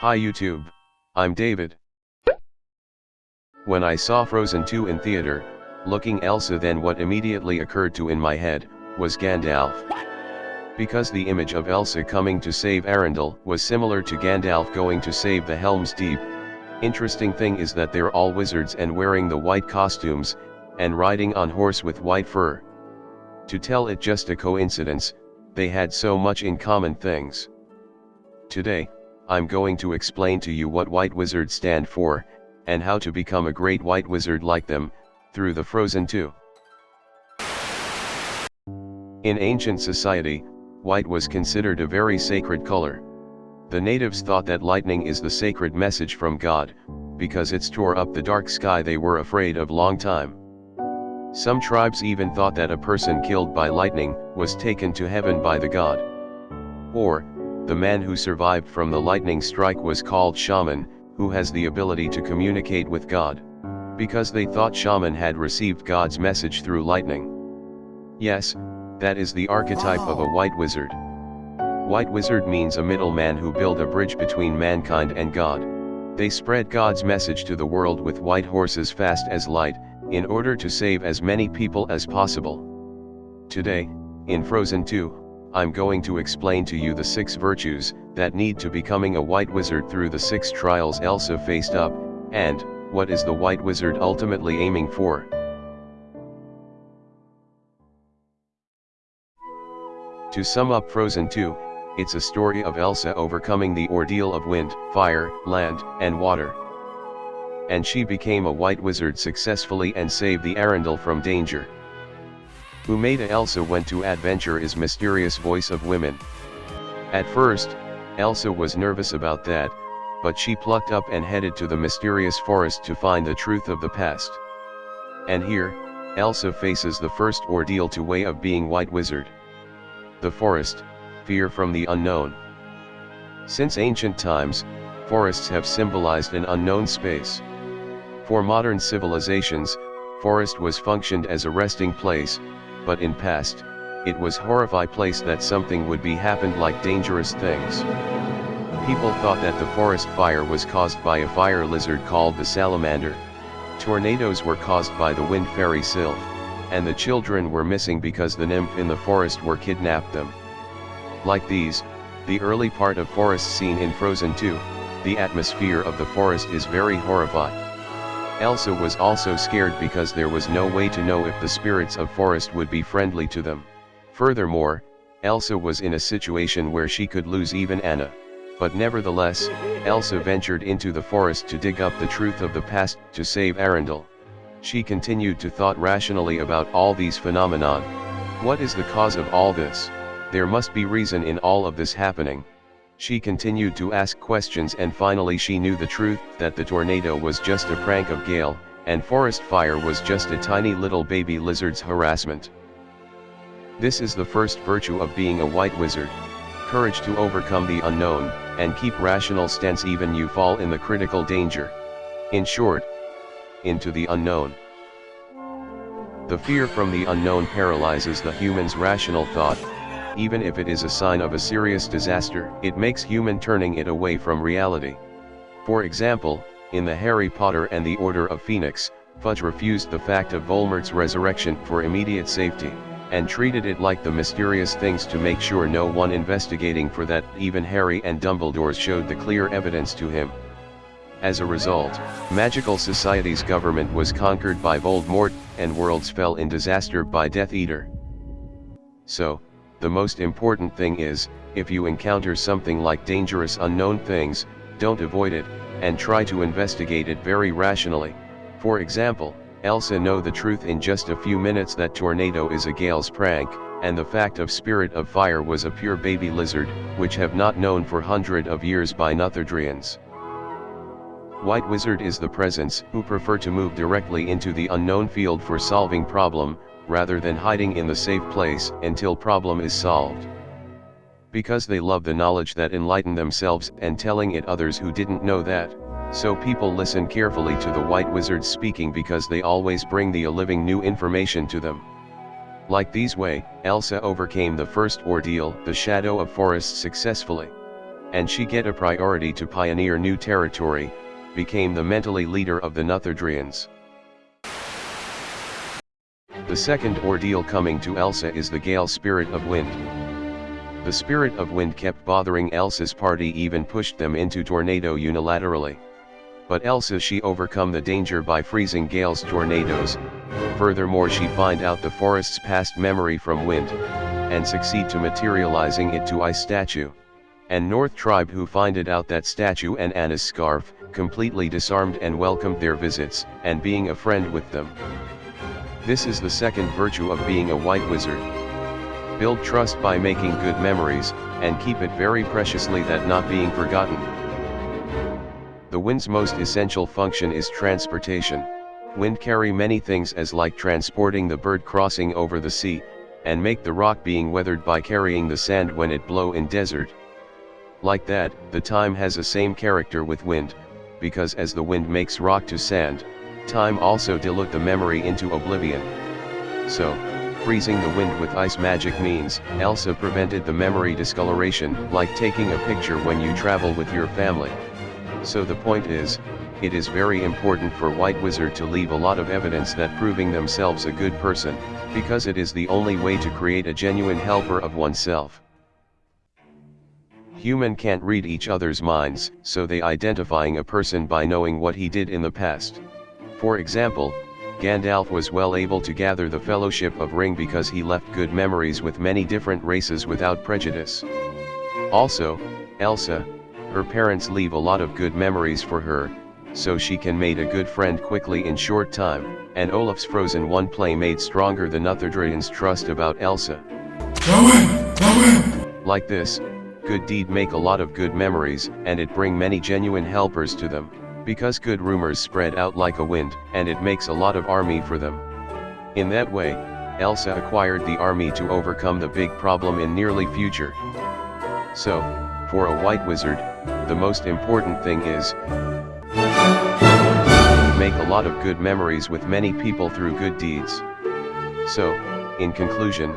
Hi YouTube. I'm David. When I saw Frozen 2 in theater, looking Elsa then what immediately occurred to in my head, was Gandalf. Because the image of Elsa coming to save Arendelle was similar to Gandalf going to save the Helm's Deep. Interesting thing is that they're all wizards and wearing the white costumes, and riding on horse with white fur. To tell it just a coincidence, they had so much in common things. Today, I'm going to explain to you what white wizards stand for, and how to become a great white wizard like them, through the Frozen 2. In ancient society, white was considered a very sacred color. The natives thought that lightning is the sacred message from God, because it tore up the dark sky they were afraid of long time. Some tribes even thought that a person killed by lightning was taken to heaven by the god. Or, the man who survived from the lightning strike was called shaman, who has the ability to communicate with God. Because they thought shaman had received God's message through lightning. Yes, that is the archetype of a white wizard. White wizard means a middleman who built a bridge between mankind and God. They spread God's message to the world with white horses fast as light, in order to save as many people as possible. Today, in Frozen 2, I'm going to explain to you the six virtues that need to becoming a white wizard through the six trials Elsa faced up, and, what is the white wizard ultimately aiming for. To sum up Frozen 2, it's a story of Elsa overcoming the ordeal of wind, fire, land, and water. And she became a white wizard successfully and saved the Arendelle from danger. Umaida Elsa went to adventure is mysterious voice of women. At first, Elsa was nervous about that, but she plucked up and headed to the mysterious forest to find the truth of the past. And here, Elsa faces the first ordeal to way of being White Wizard. The forest, fear from the unknown. Since ancient times, forests have symbolized an unknown space. For modern civilizations, forest was functioned as a resting place, but in past, it was horrify place that something would be happened like dangerous things. People thought that the forest fire was caused by a fire lizard called the salamander. Tornadoes were caused by the wind fairy Sylph, and the children were missing because the nymph in the forest were kidnapped them. Like these, the early part of forest scene in Frozen 2, the atmosphere of the forest is very horrifying. Elsa was also scared because there was no way to know if the spirits of forest would be friendly to them. Furthermore, Elsa was in a situation where she could lose even Anna. But nevertheless, Elsa ventured into the forest to dig up the truth of the past to save Arendelle. She continued to thought rationally about all these phenomenon. What is the cause of all this? There must be reason in all of this happening. She continued to ask questions and finally she knew the truth that the tornado was just a prank of Gale, and forest fire was just a tiny little baby lizard's harassment. This is the first virtue of being a white wizard. Courage to overcome the unknown, and keep rational stance even you fall in the critical danger. In short, into the unknown. The fear from the unknown paralyzes the human's rational thought, even if it is a sign of a serious disaster, it makes human turning it away from reality. For example, in the Harry Potter and the Order of Phoenix, Fudge refused the fact of Voldemort's resurrection for immediate safety, and treated it like the mysterious things to make sure no one investigating for that even Harry and Dumbledore showed the clear evidence to him. As a result, Magical Society's government was conquered by Voldemort, and worlds fell in disaster by Death Eater. So, the most important thing is, if you encounter something like dangerous unknown things, don't avoid it, and try to investigate it very rationally. For example, Elsa know the truth in just a few minutes that tornado is a Gale's prank, and the fact of spirit of fire was a pure baby lizard, which have not known for hundred of years by Northuldrians. White Wizard is the presence who prefer to move directly into the unknown field for solving problem, rather than hiding in the safe place until problem is solved. Because they love the knowledge that enlighten themselves and telling it others who didn't know that, so people listen carefully to the white wizards speaking because they always bring the a living new information to them. Like these way, Elsa overcame the first ordeal, the shadow of forest successfully. and she get a priority to pioneer new territory, became the mentally leader of the Northuldrians. The second ordeal coming to Elsa is the Gale Spirit of Wind. The Spirit of Wind kept bothering Elsa's party even pushed them into tornado unilaterally. But Elsa she overcome the danger by freezing Gale's tornadoes, furthermore she find out the forest's past memory from wind, and succeed to materializing it to ice statue. And North tribe who finded out that statue and Anna's scarf, completely disarmed and welcomed their visits, and being a friend with them. This is the second virtue of being a white wizard. Build trust by making good memories, and keep it very preciously that not being forgotten. The wind's most essential function is transportation. Wind carry many things as like transporting the bird crossing over the sea, and make the rock being weathered by carrying the sand when it blow in desert. Like that, the time has a same character with wind, because as the wind makes rock to sand, time also dilute the memory into oblivion. So, freezing the wind with ice magic means, Elsa prevented the memory discoloration, like taking a picture when you travel with your family. So the point is, it is very important for White Wizard to leave a lot of evidence that proving themselves a good person, because it is the only way to create a genuine helper of oneself. Human can't read each other's minds, so they identifying a person by knowing what he did in the past. For example, Gandalf was well able to gather the Fellowship of Ring because he left good memories with many different races without prejudice. Also, Elsa, her parents leave a lot of good memories for her, so she can made a good friend quickly in short time, and Olaf's frozen one play made stronger the Northuldrian's trust about Elsa. Go in! Go in! Like this, good deed make a lot of good memories, and it bring many genuine helpers to them, because good rumors spread out like a wind, and it makes a lot of army for them. In that way, Elsa acquired the army to overcome the big problem in nearly future. So, for a white wizard, the most important thing is, make a lot of good memories with many people through good deeds. So, in conclusion,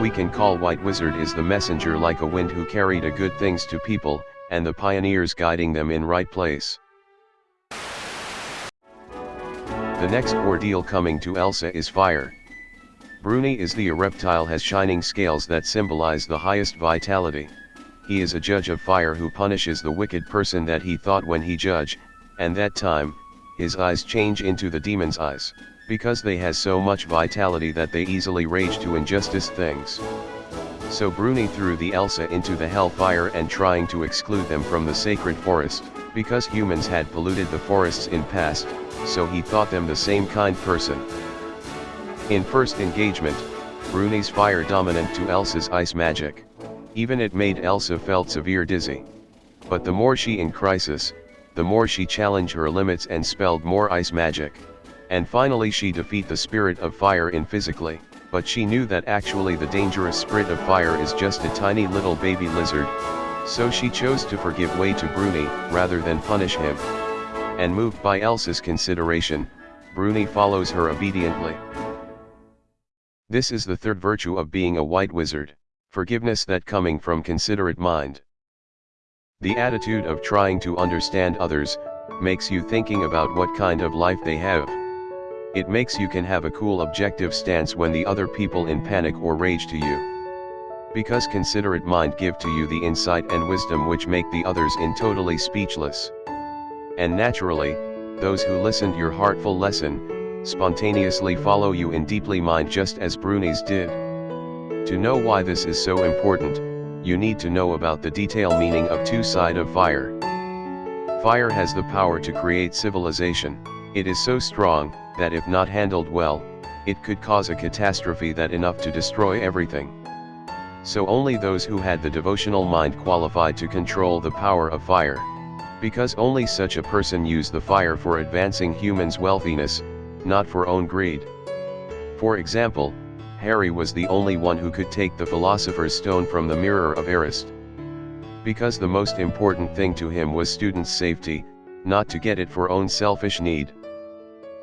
we can call White Wizard is the messenger like a wind who carried a good things to people, and the pioneers guiding them in right place. The next ordeal coming to Elsa is fire. Bruni is the reptile has shining scales that symbolize the highest vitality. He is a judge of fire who punishes the wicked person that he thought when he judge, and that time, his eyes change into the demon's eyes, because they has so much vitality that they easily rage to injustice things. So Bruni threw the Elsa into the hellfire and trying to exclude them from the sacred forest, because humans had polluted the forests in past, so he thought them the same kind person. In first engagement, Bruni's fire dominant to Elsa's ice magic. Even it made Elsa felt severe dizzy. But the more she in crisis, the more she challenged her limits and spelled more ice magic. And finally she defeat the spirit of fire in physically but she knew that actually the dangerous spirit of fire is just a tiny little baby lizard, so she chose to forgive way to Bruni, rather than punish him. And moved by Elsa's consideration, Bruni follows her obediently. This is the third virtue of being a white wizard, forgiveness that coming from considerate mind. The attitude of trying to understand others, makes you thinking about what kind of life they have. It makes you can have a cool objective stance when the other people in panic or rage to you. Because considerate mind give to you the insight and wisdom which make the others in totally speechless. And naturally, those who listened your heartful lesson, spontaneously follow you in deeply mind just as Bruni's did. To know why this is so important, you need to know about the detail meaning of two side of fire. Fire has the power to create civilization, it is so strong, that if not handled well, it could cause a catastrophe that enough to destroy everything. So only those who had the devotional mind qualified to control the power of fire. Because only such a person used the fire for advancing humans' wealthiness, not for own greed. For example, Harry was the only one who could take the Philosopher's Stone from the Mirror of Erised. Because the most important thing to him was students' safety, not to get it for own selfish need.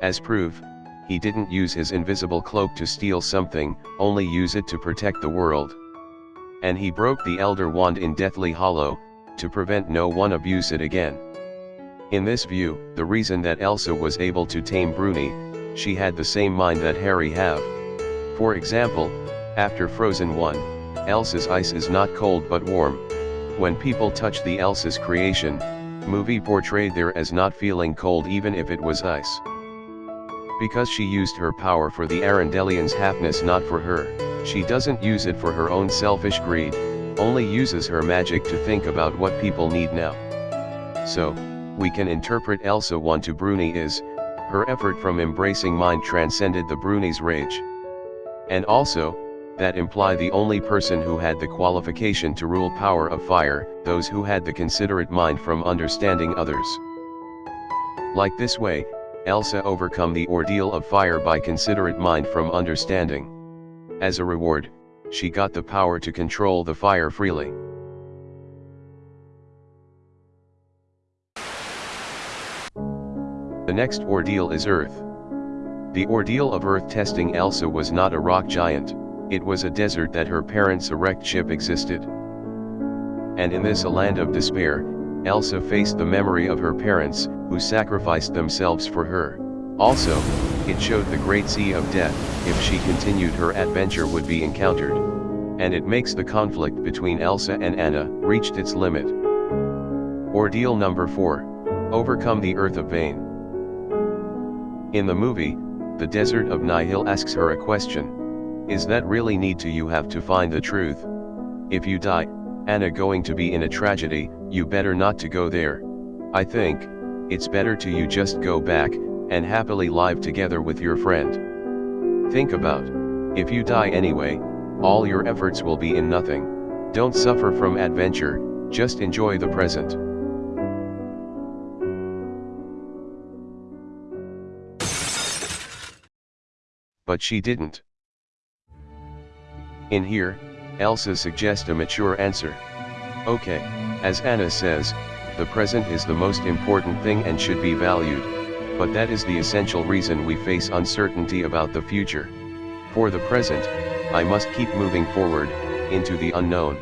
As proof, he didn't use his invisible cloak to steal something, only use it to protect the world. And he broke the Elder Wand in Deathly Hollow, to prevent no one abuse it again. In this view, the reason that Elsa was able to tame Bruni, she had the same mind that Harry have. For example, after Frozen 1, Elsa's ice is not cold but warm. When people touch the Elsa's creation, movie portrayed there as not feeling cold even if it was ice. Because she used her power for the Arendellians' happiness not for her, she doesn't use it for her own selfish greed, only uses her magic to think about what people need now. So, we can interpret Elsa 1 to Bruni is, her effort from embracing mind transcended the Bruni's rage. And also, that imply the only person who had the qualification to rule power of fire, those who had the considerate mind from understanding others. Like this way, Elsa overcome the ordeal of fire by considerate mind from understanding. As a reward, she got the power to control the fire freely. The next ordeal is Earth. The ordeal of Earth testing Elsa was not a rock giant, it was a desert that her parents' erect ship existed. And in this a land of despair, Elsa faced the memory of her parents, who sacrificed themselves for her. Also, it showed the great sea of death, if she continued her adventure would be encountered. And it makes the conflict between Elsa and Anna, reached its limit. Ordeal number 4. Overcome the Earth of Vain. In the movie, the desert of Nihil asks her a question. Is that really need to you have to find the truth? If you die, Anna going to be in a tragedy, you better not to go there. I think, it's better to you just go back, and happily live together with your friend. Think about, if you die anyway, all your efforts will be in nothing, don't suffer from adventure, just enjoy the present. But she didn't. In here, Elsa suggests a mature answer. Okay, as Anna says, the present is the most important thing and should be valued, but that is the essential reason we face uncertainty about the future. For the present, I must keep moving forward, into the unknown.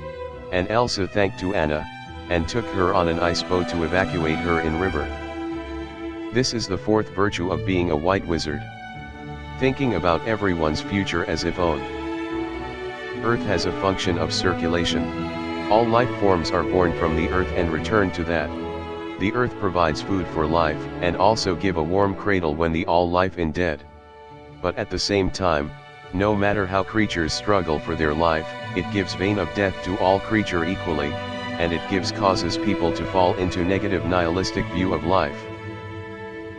And Elsa thanked to Anna, and took her on an ice boat to evacuate her in river. This is the fourth virtue of being a white wizard. Thinking about everyone's future as if own. Earth has a function of circulation. All life forms are born from the earth and return to that. The earth provides food for life and also give a warm cradle when the all life in dead. But at the same time, no matter how creatures struggle for their life, it gives vein of death to all creature equally, and it gives causes people to fall into negative nihilistic view of life.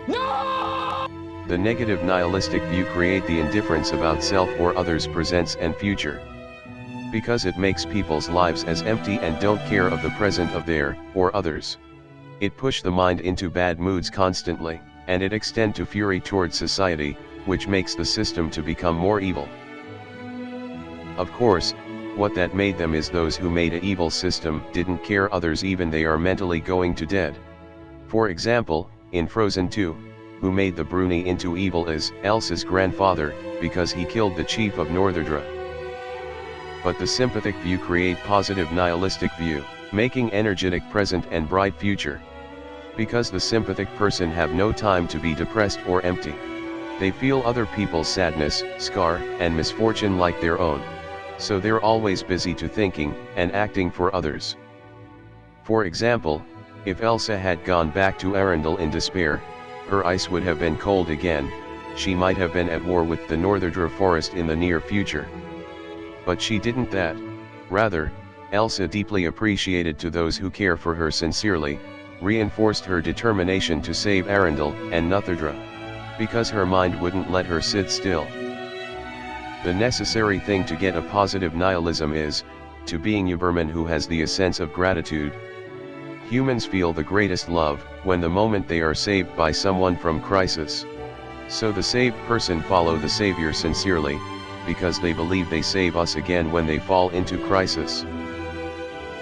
No! The negative nihilistic view create the indifference about self or others presents and future. Because it makes people's lives as empty and don't care of the present of their, or others. It push the mind into bad moods constantly, and it extend to fury towards society, which makes the system to become more evil. Of course, what that made them is those who made a evil system didn't care others even they are mentally going to dead. For example, in Frozen 2, who made the Bruni into evil is Elsa's grandfather, because he killed the chief of Northuldra. But the sympathetic view create positive nihilistic view making energetic present and bright future. Because the sympathetic person have no time to be depressed or empty. They feel other people's sadness, scar, and misfortune like their own. So they're always busy to thinking, and acting for others. For example, if Elsa had gone back to Arendelle in despair, her ice would have been cold again, she might have been at war with the Northuldra forest in the near future. But she didn't that, rather, Elsa deeply appreciated to those who care for her sincerely, reinforced her determination to save Arendelle and Northuldra. Because her mind wouldn't let her sit still. The necessary thing to get a positive nihilism is, to being Uberman who has the sense of gratitude. Humans feel the greatest love, when the moment they are saved by someone from crisis. So the saved person follow the Savior sincerely, because they believe they save us again when they fall into crisis.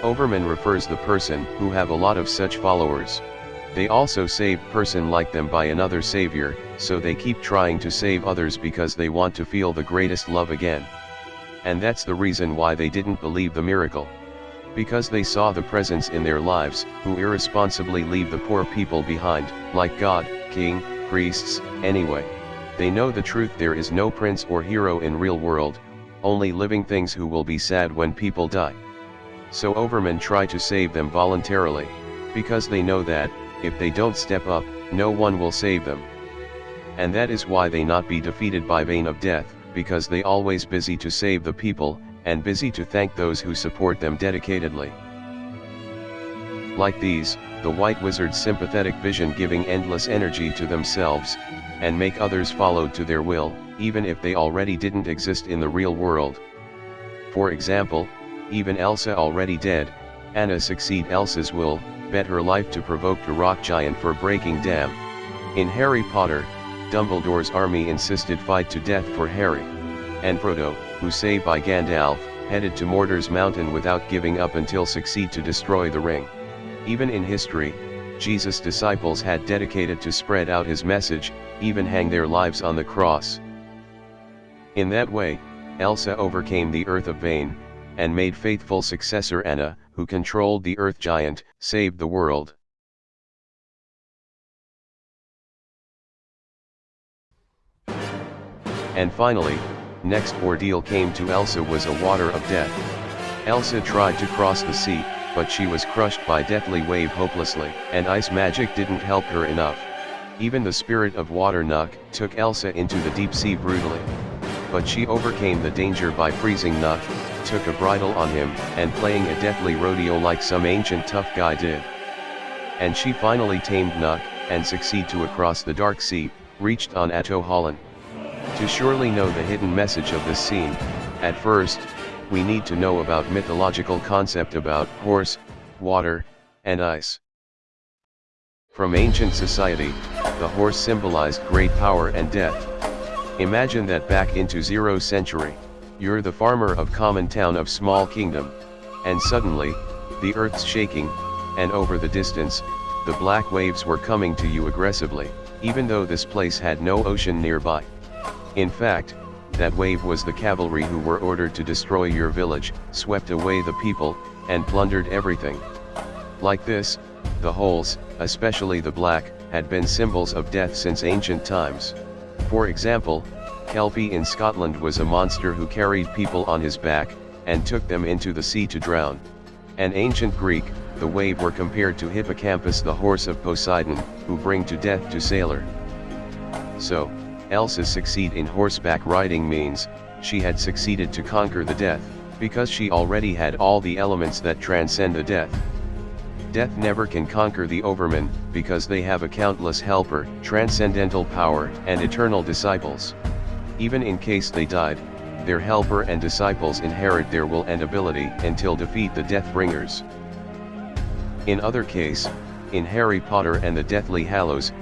Overman refers the person who have a lot of such followers. They also save person like them by another savior, so they keep trying to save others because they want to feel the greatest love again. And that's the reason why they didn't believe the miracle. Because they saw the presence in their lives, who irresponsibly leave the poor people behind, like God, king, priests, anyway. They know the truth there is no prince or hero in real world, only living things who will be sad when people die. So overmen try to save them voluntarily, because they know that, if they don't step up, no one will save them. And that is why they not be defeated by vein of death, because they always busy to save the people, and busy to thank those who support them dedicatedly. Like these, the white wizard's sympathetic vision giving endless energy to themselves, and make others follow to their will, even if they already didn't exist in the real world. For example, even Elsa already dead, Anna succeed Elsa's will, bet her life to provoke the rock giant for breaking dam. In Harry Potter, Dumbledore's army insisted fight to death for Harry. And Frodo, who saved by Gandalf, headed to Mordor's mountain without giving up until succeed to destroy the ring. Even in history, Jesus' disciples had dedicated to spread out his message, even hang their lives on the cross. In that way, Elsa overcame the Earth of Vain, and made faithful successor Anna, who controlled the Earth Giant, saved the world. And finally, next ordeal came to Elsa was a water of death. Elsa tried to cross the sea, but she was crushed by deathly wave hopelessly, and ice magic didn't help her enough. Even the spirit of water Nokk took Elsa into the deep sea brutally. But she overcame the danger by freezing Nokk, took a bridle on him, and playing a deathly rodeo like some ancient tough guy did. And she finally tamed Nokk, and succeed to across the dark sea, reached on Ahtohallan. To surely know the hidden message of this scene, at first, we need to know about mythological concept about horse, water, and ice. From ancient society, the horse symbolized great power and death. Imagine that back into zero century, you're the farmer of common town of small kingdom, and suddenly, the earth's shaking, and over the distance, the black waves were coming to you aggressively, even though this place had no ocean nearby. In fact, that wave was the cavalry who were ordered to destroy your village, swept away the people, and plundered everything. Like this, the holes, especially the black, had been symbols of death since ancient times. For example, Kelpie in Scotland was a monster who carried people on his back, and took them into the sea to drown. An ancient Greek, the wave were compared to Hippocampus the horse of Poseidon, who bring to death to sailor. So, Elsa succeed in horseback riding means, she had succeeded to conquer the death, because she already had all the elements that transcend the death. Death never can conquer the overmen, because they have a countless helper, transcendental power, and eternal disciples. Even in case they died, their helper and disciples inherit their will and ability until defeat the Death Bringers. In other case, in Harry Potter and the Deathly Hallows,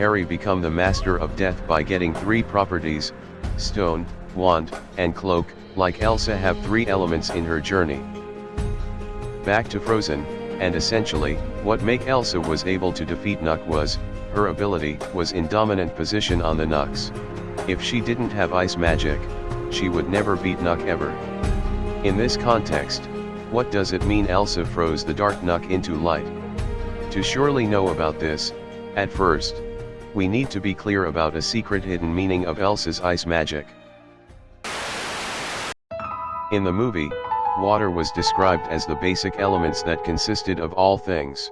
Harry become the master of death by getting three properties, stone, wand, and cloak, like Elsa have three elements in her journey. Back to Frozen, and essentially, what make Elsa was able to defeat Nokk was, her ability was in dominant position on the Nokks. If she didn't have ice magic, she would never beat Nokk ever. In this context, what does it mean Elsa froze the dark Nokk into light? To surely know about this, at first, we need to be clear about a secret hidden meaning of Elsa's ice magic. In the movie, water was described as the basic elements that consisted of all things.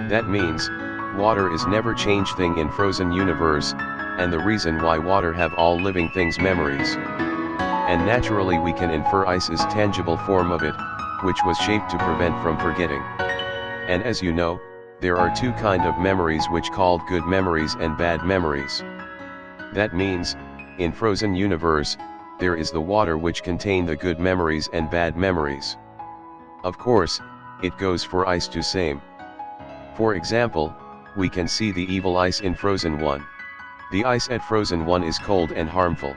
That means, water is never change thing in frozen universe, and the reason why water have all living things memories. And naturally we can infer ice is tangible form of it, which was shaped to prevent from forgetting. And as you know, there are two kind of memories which called good memories and bad memories. That means, in frozen universe, there is the water which contain the good memories and bad memories. Of course, it goes for ice to same. For example, we can see the evil ice in Frozen 1. The ice at Frozen 1 is cold and harmful.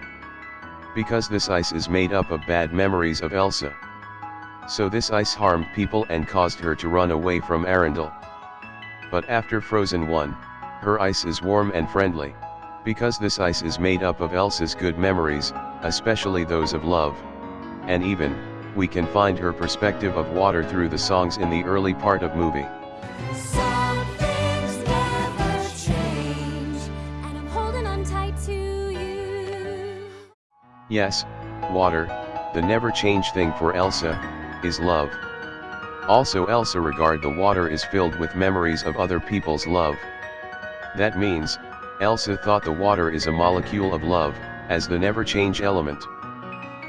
Because this ice is made up of bad memories of Elsa. So this ice harmed people and caused her to run away from Arendelle. But after Frozen 1, her ice is warm and friendly. Because this ice is made up of Elsa's good memories, especially those of love. and even, we can find her perspective of water through the songs in the early part of movie. Some things never change, and I'm holding on tight to you. Yes, water, the never change thing for Elsa, is love. Also Elsa regard the water is filled with memories of other people's love. That means, Elsa thought the water is a molecule of love, as the never change element.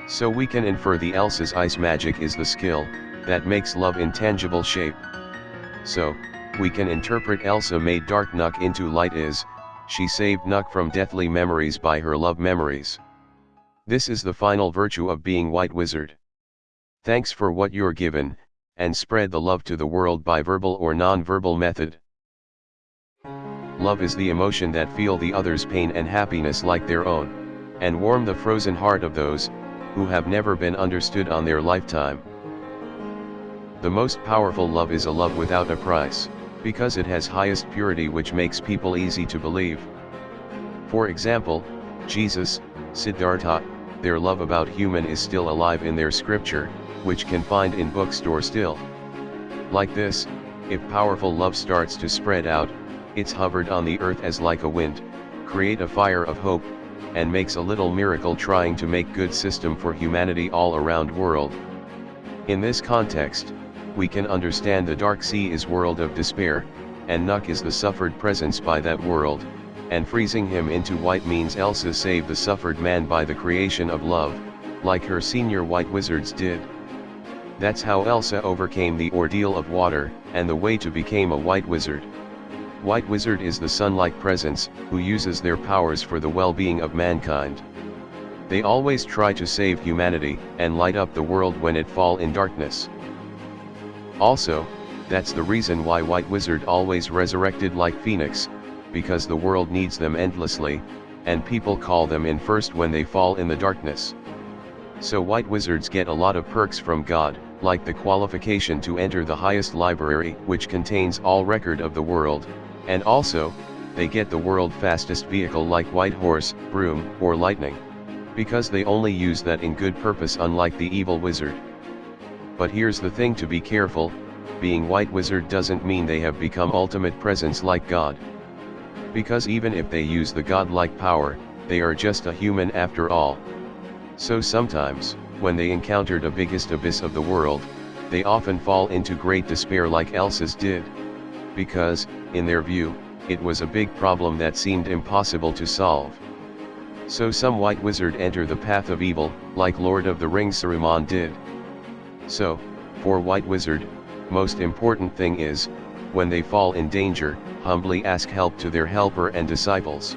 So we can infer the Elsa's ice magic is the skill, that makes love in tangible shape. So, we can interpret Elsa made dark Nokk into light is, she saved Nokk from deathly memories by her love memories. This is the final virtue of being White Wizard. Thanks for what you're given, and spread the love to the world by verbal or non-verbal method. Love is the emotion that feel the other's pain and happiness like their own, and warm the frozen heart of those, who have never been understood on their lifetime. The most powerful love is a love without a price, because it has highest purity which makes people easy to believe. For example, Jesus, Siddhartha, their love about human is still alive in their scripture, which can find in bookstore still. Like this, if powerful love starts to spread out, it's hovered on the earth as like a wind, create a fire of hope, and makes a little miracle trying to make good system for humanity all around world. In this context, we can understand the dark sea is world of despair, and Nokk is the suffered presence by that world, and freezing him into white means Elsa save the suffered man by the creation of love, like her senior white wizards did. That's how Elsa overcame the ordeal of water, and the way to became a white wizard. White Wizard is the sun-like presence, who uses their powers for the well-being of mankind. They always try to save humanity, and light up the world when it fall in darkness. Also, that's the reason why White Wizard always resurrected like Phoenix, because the world needs them endlessly, and people call them in first when they fall in the darkness. So White Wizards get a lot of perks from God, like the qualification to enter the highest library which contains all record of the world, and also, they get the world fastest vehicle like White Horse, Broom, or Lightning. Because they only use that in good purpose unlike the evil wizard. But here's the thing to be careful, being White Wizard doesn't mean they have become ultimate presence like God. Because even if they use the godlike power, they are just a human after all. So sometimes, when they encounter the biggest abyss of the world, they often fall into great despair like Elsa's did because, in their view, it was a big problem that seemed impossible to solve. So some white wizard enter the path of evil, like Lord of the Rings Saruman did. So, for white wizard, most important thing is, when they fall in danger, humbly ask help to their helper and disciples.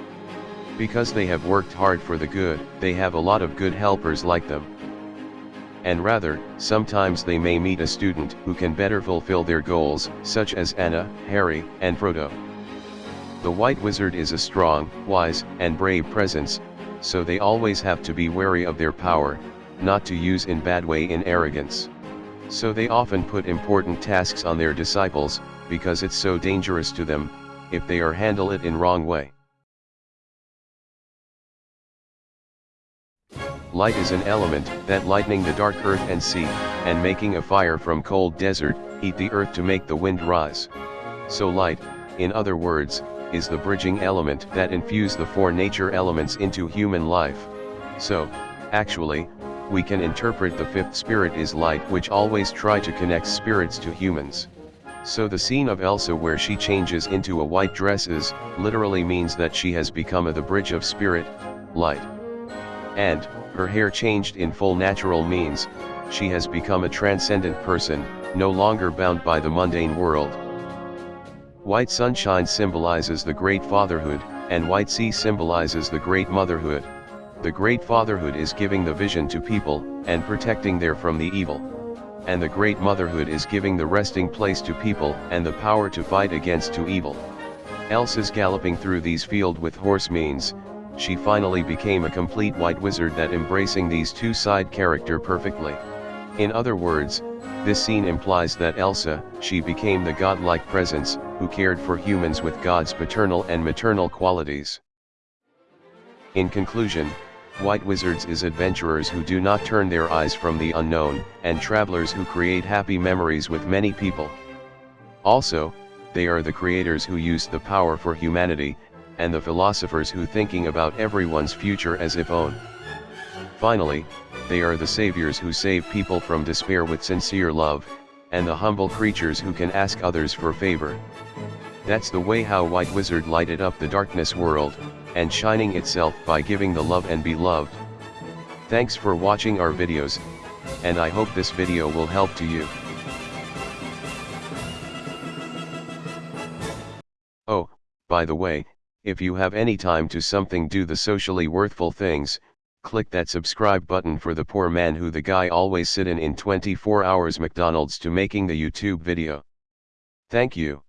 Because they have worked hard for the good, they have a lot of good helpers like them and rather, sometimes they may meet a student who can better fulfill their goals, such as Anna, Harry, and Frodo. The White Wizard is a strong, wise, and brave presence, so they always have to be wary of their power, not to use in bad way in arrogance. So they often put important tasks on their disciples, because it's so dangerous to them, if they are handle it in wrong way. Light is an element that lightening the dark earth and sea, and making a fire from cold desert, heat the earth to make the wind rise. So light, in other words, is the bridging element that infuse the four nature elements into human life. So, actually, we can interpret the fifth spirit is light which always try to connect spirits to humans. So the scene of Elsa where she changes into a white dresses, literally means that she has become a the bridge of spirit, light. And, her hair changed in full natural means, she has become a transcendent person, no longer bound by the mundane world. White sunshine symbolizes the great fatherhood, and white sea symbolizes the great motherhood. The great fatherhood is giving the vision to people, and protecting them from the evil. And the great motherhood is giving the resting place to people, and the power to fight against to evil. Else is galloping through these field with horse means, she finally became a complete white wizard that embracing these two side character perfectly. In other words, this scene implies that Elsa, she became the godlike presence, who cared for humans with God's paternal and maternal qualities. In conclusion, White Wizards is adventurers who do not turn their eyes from the unknown, and travelers who create happy memories with many people. Also, they are the creators who use the power for humanity, and the philosophers who thinking about everyone's future as if own. Finally, they are the saviors who save people from despair with sincere love, and the humble creatures who can ask others for favor. That's the way how White Wizard lighted up the darkness world, and shining itself by giving the love and be loved. Thanks for watching our videos, and I hope this video will help to you. Oh, by the way, if you have any time to something do the socially worthful things, click that subscribe button for the poor man who the guy always sit in in 24 hours McDonald's to making the YouTube video. Thank you.